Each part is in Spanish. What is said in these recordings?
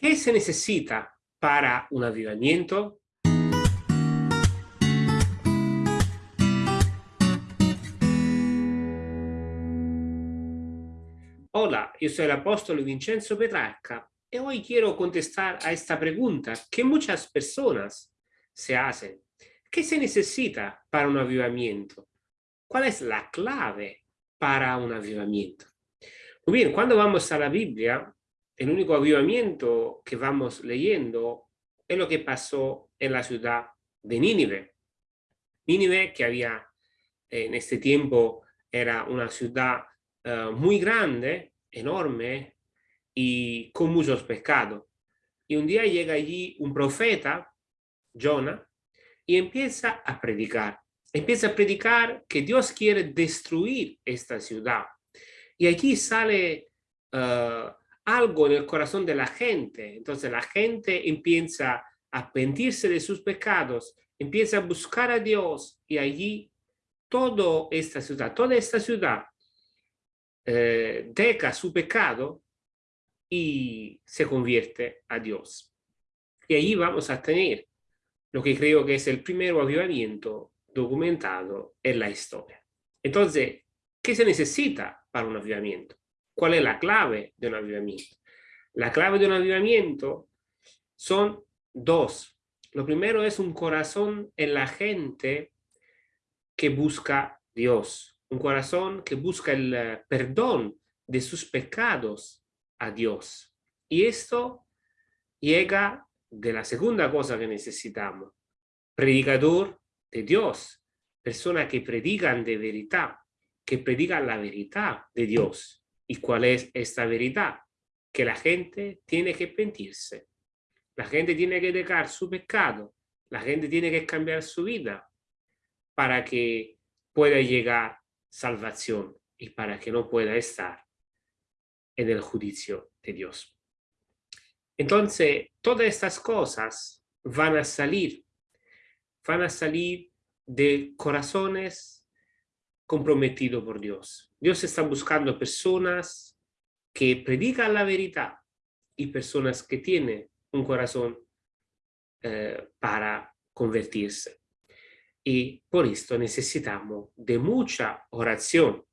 ¿Qué se necesita para un avivamiento? Hola, yo soy el apóstol Vincenzo Petrarca y hoy quiero contestar a esta pregunta que muchas personas se hacen. ¿Qué se necesita para un avivamiento? ¿Cuál es la clave para un avivamiento? Muy bien, cuando vamos a la Biblia, el único avivamiento que vamos leyendo es lo que pasó en la ciudad de Nínive. Nínive, que había en este tiempo era una ciudad uh, muy grande, enorme y con muchos pecados. Y un día llega allí un profeta, Jonah, y empieza a predicar. Empieza a predicar que Dios quiere destruir esta ciudad. Y allí sale uh, algo en el corazón de la gente. Entonces la gente empieza a arrepentirse de sus pecados, empieza a buscar a Dios y allí toda esta ciudad, toda esta ciudad eh, deja su pecado y se convierte a Dios. Y allí vamos a tener lo que creo que es el primer avivamiento documentado en la historia. Entonces, ¿qué se necesita para un avivamiento? ¿Cuál es la clave de un avivamiento? La clave de un avivamiento son dos. Lo primero es un corazón en la gente que busca Dios. Un corazón que busca el eh, perdón de sus pecados a Dios. Y esto llega de la segunda cosa que necesitamos. Predicador de Dios. Personas que predican de verdad, que predican la verdad de Dios. ¿Y cuál es esta verdad? Que la gente tiene que pentirse. La gente tiene que dejar su pecado. La gente tiene que cambiar su vida para que pueda llegar salvación y para que no pueda estar en el juicio de Dios. Entonces, todas estas cosas van a salir, van a salir de corazones comprometido por Dios. Dios está buscando personas que predican la verdad y personas que tienen un corazón eh, para convertirse. Y por esto necesitamos de mucha oración.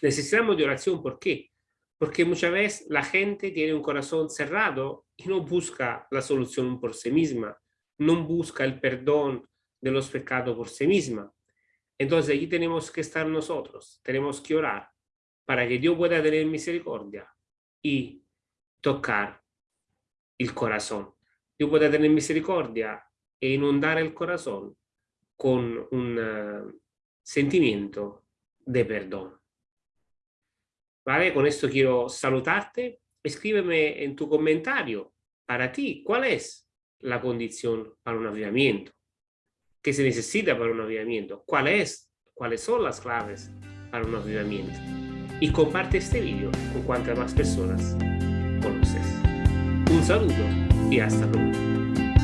Necesitamos de oración, ¿por qué? Porque muchas veces la gente tiene un corazón cerrado y no busca la solución por sí misma, no busca el perdón de los pecados por sí misma. Entonces aquí tenemos que estar nosotros, tenemos que orar para que Dios pueda tener misericordia y tocar el corazón. Dios pueda tener misericordia e inundar el corazón con un uh, sentimiento de perdón. ¿Vale? Con esto quiero saludarte. Escríbeme en tu comentario para ti cuál es la condición para un avivamiento que se necesita para un avivamiento, cuál es, cuáles son las claves para un avivamiento. Y comparte este vídeo con cuantas más personas conoces. Un saludo y hasta luego.